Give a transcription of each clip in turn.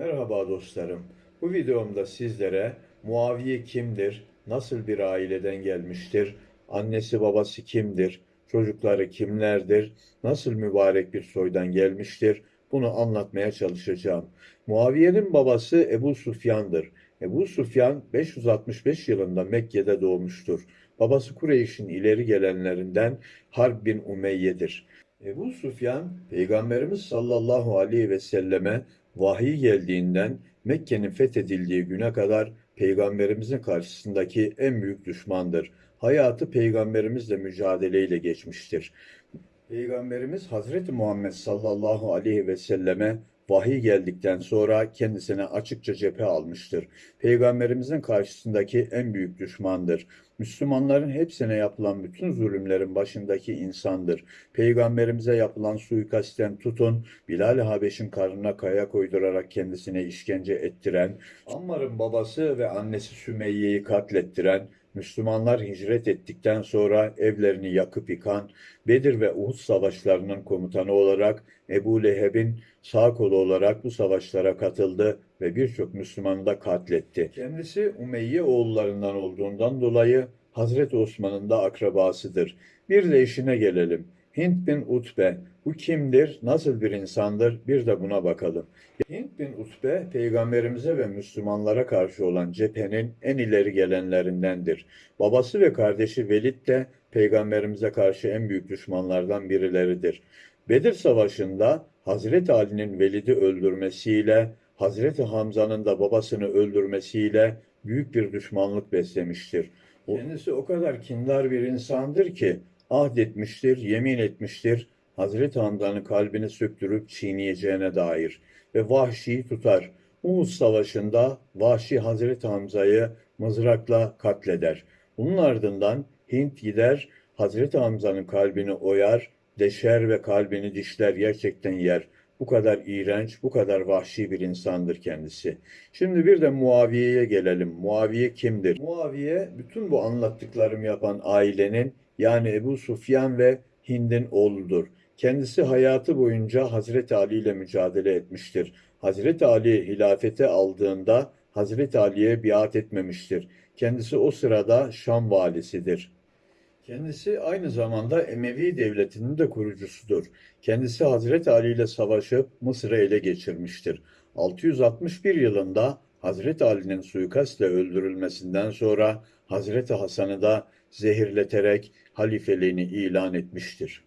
Merhaba dostlarım. Bu videomda sizlere Muaviye kimdir, nasıl bir aileden gelmiştir, annesi babası kimdir, çocukları kimlerdir, nasıl mübarek bir soydan gelmiştir, bunu anlatmaya çalışacağım. Muaviye'nin babası Ebu Sufyan'dır. Ebu Sufyan 565 yılında Mekke'de doğmuştur. Babası Kureyş'in ileri gelenlerinden Harb bin Umeyye'dir. Ebu Sufyan, Peygamberimiz sallallahu aleyhi ve selleme vahiy geldiğinden Mekke'nin fethedildiği güne kadar Peygamberimizin karşısındaki en büyük düşmandır. Hayatı Peygamberimizle mücadeleyle geçmiştir. Peygamberimiz Hazreti Muhammed sallallahu aleyhi ve selleme vahiy geldikten sonra kendisine açıkça cephe almıştır. Peygamberimizin karşısındaki en büyük düşmandır. Müslümanların hepsine yapılan bütün zulümlerin başındaki insandır. Peygamberimize yapılan suikastten tutun, Bilal-i Habeş'in karnına kaya koydurarak kendisine işkence ettiren, Ammar'ın babası ve annesi Sümeyye'yi katlettiren, Müslümanlar hicret ettikten sonra evlerini yakıp yıkan, Bedir ve Uhud savaşlarının komutanı olarak Ebu Leheb'in sağ kolu olarak bu savaşlara katıldı ve birçok Müslümanı da katletti. Kendisi Umeyye oğullarından olduğundan dolayı Hazreti Osman'ın da akrabasıdır. Bir de işine gelelim. Hint bin Utbe, bu kimdir, nasıl bir insandır bir de buna bakalım. Hint bin Utbe, peygamberimize ve Müslümanlara karşı olan cephenin en ileri gelenlerindendir. Babası ve kardeşi Velid de peygamberimize karşı en büyük düşmanlardan birileridir. Bedir Savaşı'nda Hazreti Ali'nin Velid'i öldürmesiyle, Hazreti Hamza'nın da babasını öldürmesiyle büyük bir düşmanlık beslemiştir. Kendisi o kadar kindar bir insandır ki ahdetmiştir, yemin etmiştir, Hazreti Hamza'nın kalbini söktürüp çiğneyeceğine dair ve Vahşi'yi tutar. Uhud Savaşı'nda Vahşi Hazreti Hamza'yı mızrakla katleder. Bunun ardından Hint gider, Hazreti Hamza'nın kalbini oyar, deşer ve kalbini dişler gerçekten yer. Bu kadar iğrenç, bu kadar vahşi bir insandır kendisi. Şimdi bir de Muaviye'ye gelelim. Muaviye kimdir? Muaviye bütün bu anlattıklarım yapan ailenin yani Ebu Sufyan ve Hind'in oğludur. Kendisi hayatı boyunca Hazreti Ali ile mücadele etmiştir. Hazreti Ali hilafete aldığında Hazreti Ali'ye biat etmemiştir. Kendisi o sırada Şam valisidir. Kendisi aynı zamanda Emevi devletinin de kurucusudur. Kendisi Hazreti Ali ile savaşıp Mısır'ı ele geçirmiştir. 661 yılında Hazreti Ali'nin suikastle öldürülmesinden sonra Hazreti Hasan'ı da zehirleterek halifeliğini ilan etmiştir.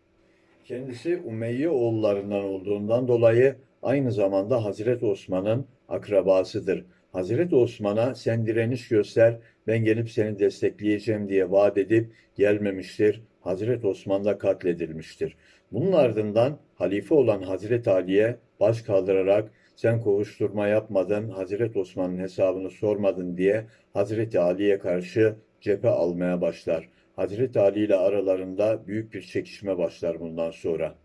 Kendisi Umeyye oğullarından olduğundan dolayı aynı zamanda Hazreti Osman'ın akrabasıdır. Hazreti Osman'a sen direniş göster, ben gelip seni destekleyeceğim diye vaat edip gelmemiştir. Hazreti Osman da katledilmiştir. Bunun ardından halife olan Hazreti Ali'ye baş kaldırarak sen kovuşturma yapmadın, Hazreti Osman'ın hesabını sormadın diye Hazreti Ali'ye karşı cephe almaya başlar. Hazreti Ali ile aralarında büyük bir çekişme başlar bundan sonra.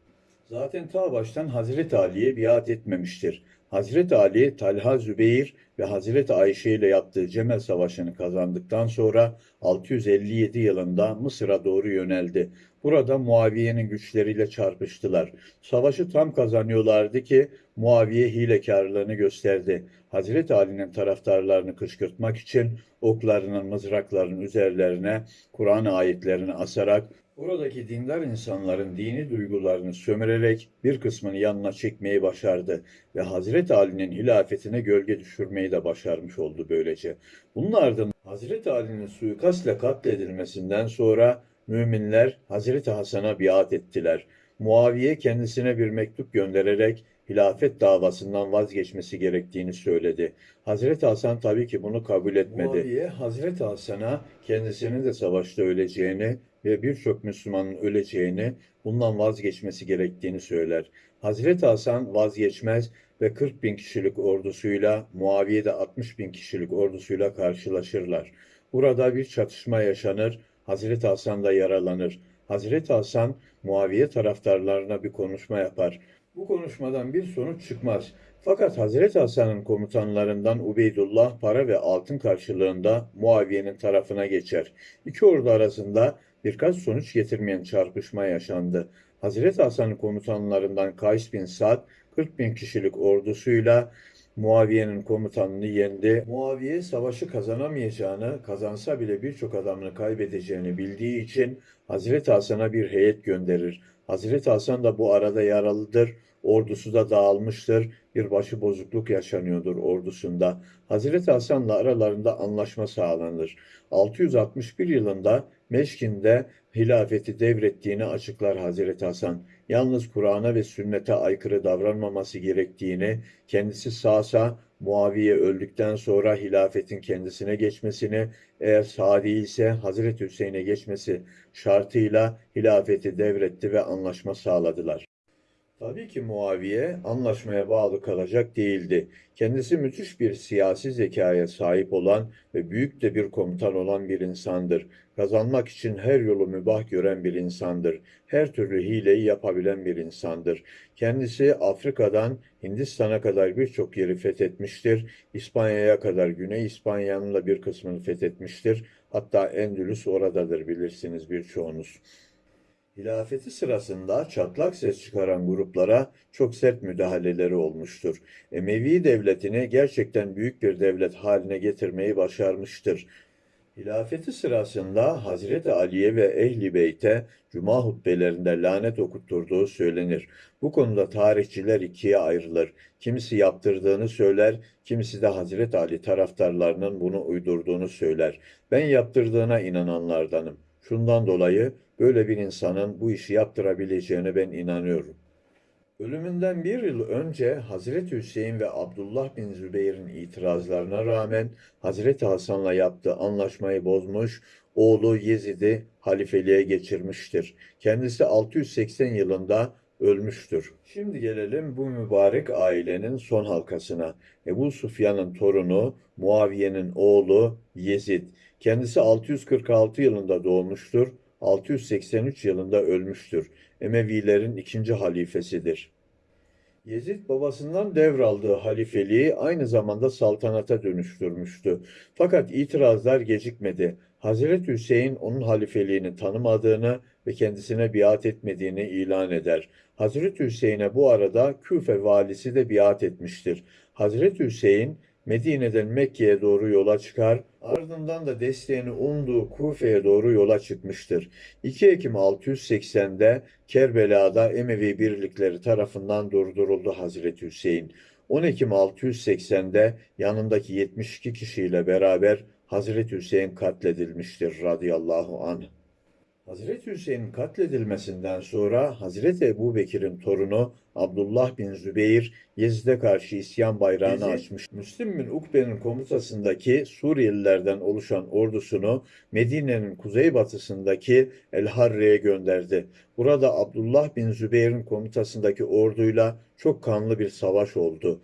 Zaten ta baştan Hazreti Ali'ye biat etmemiştir. Hazreti Ali, Talha Zübeyir ve Hazreti Ayşe ile yaptığı Cemel Savaşı'nı kazandıktan sonra 657 yılında Mısır'a doğru yöneldi. Burada Muaviye'nin güçleriyle çarpıştılar. Savaşı tam kazanıyorlardı ki Muaviye hilekarlığını gösterdi. Hazreti Ali'nin taraftarlarını kışkırtmak için oklarının, mızraklarının üzerlerine Kur'an ayetlerini asarak Oradaki dindar insanların dini duygularını sömürerek bir kısmını yanına çekmeyi başardı ve Hazreti Ali'nin hilafetine gölge düşürmeyi de başarmış oldu böylece. Bunun ardından Hazreti Ali'nin suikastla katledilmesinden sonra müminler Hazreti Hasan'a biat ettiler. Muaviye kendisine bir mektup göndererek hilafet davasından vazgeçmesi gerektiğini söyledi. Hazreti Hasan tabii ki bunu kabul etmedi. Muaviye Hazreti Hasan'a kendisinin de savaşta öleceğini ve birçok Müslümanın öleceğini, bundan vazgeçmesi gerektiğini söyler. Hazreti Hasan vazgeçmez ve 40 bin kişilik ordusuyla Muaviye de 60 bin kişilik ordusuyla karşılaşırlar. Burada bir çatışma yaşanır, Hazreti Hasan da yaralanır. Hazreti Hasan Muaviye taraftarlarına bir konuşma yapar. Bu konuşmadan bir sonuç çıkmaz. Fakat Hazreti Hasan'ın komutanlarından Ubeydullah para ve altın karşılığında Muaviye'nin tarafına geçer. İki ordu arasında birkaç sonuç getirmeyen çarpışma yaşandı. Hazreti Hasan'ın komutanlarından Kays bin Sa'd 40 bin kişilik ordusuyla Muaviye'nin komutanını yendi. Muaviye savaşı kazanamayacağını, kazansa bile birçok adamını kaybedeceğini bildiği için Hazreti Hasan'a bir heyet gönderir. Hazreti Hasan da bu arada yaralıdır. Ordusu da dağılmıştır. Bir başı bozukluk yaşanıyordur ordusunda. Hazreti Hasan'la aralarında anlaşma sağlanır. 661 yılında Meşkin'de hilafeti devrettiğini açıklar Hazreti Hasan. Yalnız Kur'an'a ve sünnete aykırı davranmaması gerektiğini, kendisi sağsa Muaviye öldükten sonra hilafetin kendisine geçmesini, eğer sağ değilse Hazreti Hüseyin'e geçmesi şartıyla hilafeti devretti ve anlaşma sağladılar. Tabii ki Muaviye anlaşmaya bağlı kalacak değildi. Kendisi müthiş bir siyasi zekaya sahip olan ve büyük de bir komutan olan bir insandır. Kazanmak için her yolu mübah gören bir insandır. Her türlü hileyi yapabilen bir insandır. Kendisi Afrika'dan Hindistan'a kadar birçok yeri fethetmiştir. İspanya'ya kadar Güney İspanya'nın da bir kısmını fethetmiştir. Hatta Endülüs oradadır bilirsiniz birçoğunuz. Hilafeti sırasında çatlak ses çıkaran gruplara çok sert müdahaleleri olmuştur. Emevi devletini gerçekten büyük bir devlet haline getirmeyi başarmıştır. Hilafeti sırasında Hazreti Ali'ye ve Ehli Beyt'e cuma hutbelerinde lanet okutturduğu söylenir. Bu konuda tarihçiler ikiye ayrılır. Kimisi yaptırdığını söyler, kimisi de Hazreti Ali taraftarlarının bunu uydurduğunu söyler. Ben yaptırdığına inananlardanım. Şundan dolayı böyle bir insanın bu işi yaptırabileceğine ben inanıyorum. Ölümünden bir yıl önce Hazreti Hüseyin ve Abdullah bin Zübeyir'in itirazlarına rağmen Hazreti Hasan'la yaptığı anlaşmayı bozmuş, oğlu Yezid'i halifeliğe geçirmiştir. Kendisi 680 yılında ölmüştür. Şimdi gelelim bu mübarek ailenin son halkasına. Ebu Sufyan'ın torunu, Muaviye'nin oğlu Yezid. Kendisi 646 yılında doğmuştur. 683 yılında ölmüştür. Emevilerin ikinci halifesidir. Yezid babasından devraldığı halifeliği aynı zamanda saltanata dönüştürmüştü. Fakat itirazlar gecikmedi. Hazreti Hüseyin onun halifeliğini tanımadığını ve kendisine biat etmediğini ilan eder. Hazreti Hüseyin'e bu arada Küfe valisi de biat etmiştir. Hazreti Hüseyin Medine'den Mekke'ye doğru yola çıkar, ardından da desteğini umduğu Kufe'ye doğru yola çıkmıştır. 2 Ekim 680'de Kerbela'da Emevi birlikleri tarafından durduruldu Hazreti Hüseyin. 10 Ekim 680'de yanındaki 72 kişiyle beraber Hazreti Hüseyin katledilmiştir radıyallahu anh. Hazreti Hüseyin'in katledilmesinden sonra Hazreti Ebu Bekir'in torunu Abdullah bin Zübeyir Yezid'e karşı isyan bayrağını Yezid, açmış. Müslim bin Ukbe'nin komutasındaki Suriyelilerden oluşan ordusunu Medine'nin kuzeybatısındaki El Harre'ye gönderdi. Burada Abdullah bin Zübeyir'in komutasındaki orduyla çok kanlı bir savaş oldu.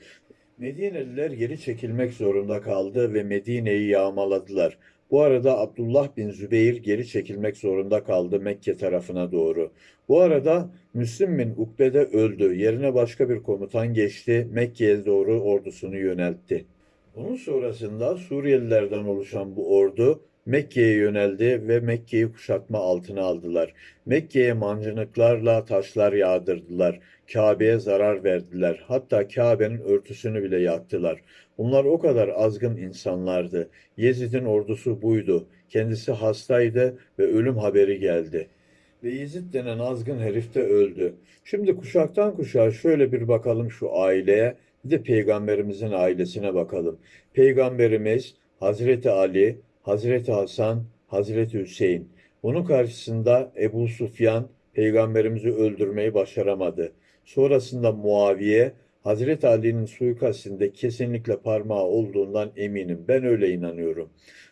Medineliler geri çekilmek zorunda kaldı ve Medine'yi yağmaladılar. Bu arada Abdullah bin Zübeyir geri çekilmek zorunda kaldı Mekke tarafına doğru. Bu arada Müslim bin Ukbe de öldü. Yerine başka bir komutan geçti. Mekke'ye doğru ordusunu yöneltti. Bunun sonrasında Suriyelilerden oluşan bu ordu Mekke'ye yöneldi ve Mekke'yi kuşatma altına aldılar. Mekke'ye mancınıklarla taşlar yağdırdılar. Kabe'ye zarar verdiler. Hatta Kabe'nin örtüsünü bile yaktılar. Bunlar o kadar azgın insanlardı. Yezid'in ordusu buydu. Kendisi hastaydı ve ölüm haberi geldi. Ve Yezid denen azgın herif de öldü. Şimdi kuşaktan kuşağa şöyle bir bakalım şu aileye, bir de peygamberimizin ailesine bakalım. Peygamberimiz Hazreti Ali, Hazreti Hasan, Hazreti Hüseyin. Bunun karşısında Ebu Sufyan peygamberimizi öldürmeyi başaramadı. Sonrasında Muaviye Hazreti Ali'nin suikastinde kesinlikle parmağı olduğundan eminim. Ben öyle inanıyorum.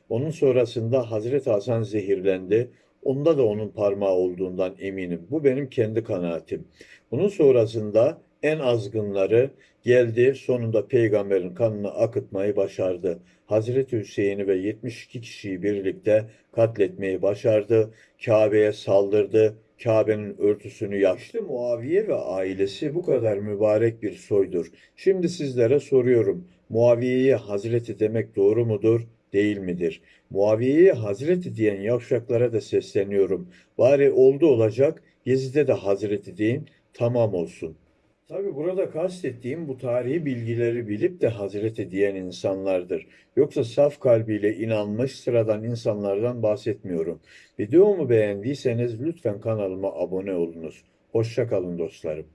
Onun sonrasında Hazreti Hasan zehirlendi. Onda da onun parmağı olduğundan eminim. Bu benim kendi kanaatim. Bunun sonrasında en azgınları geldi sonunda peygamberin kanını akıtmayı başardı. Hazreti Hüseyin'i ve 72 kişiyi birlikte katletmeyi başardı. Kabe'ye saldırdı. Kabe'nin örtüsünü yaktı. Muaviye ve ailesi bu kadar mübarek bir soydur. Şimdi sizlere soruyorum. Muaviye'ye Hazreti demek doğru mudur? Değil midir? Muaviye'ye Hazreti diyen yavşaklara da sesleniyorum. Bari oldu olacak Yezid'e de Hazreti deyin tamam olsun. Tabii burada kastettiğim bu tarihi bilgileri bilip de Hazreti diyen insanlardır. Yoksa saf kalbiyle inanmış sıradan insanlardan bahsetmiyorum. Videomu beğendiyseniz lütfen kanalıma abone olunuz. Hoşça kalın dostlarım.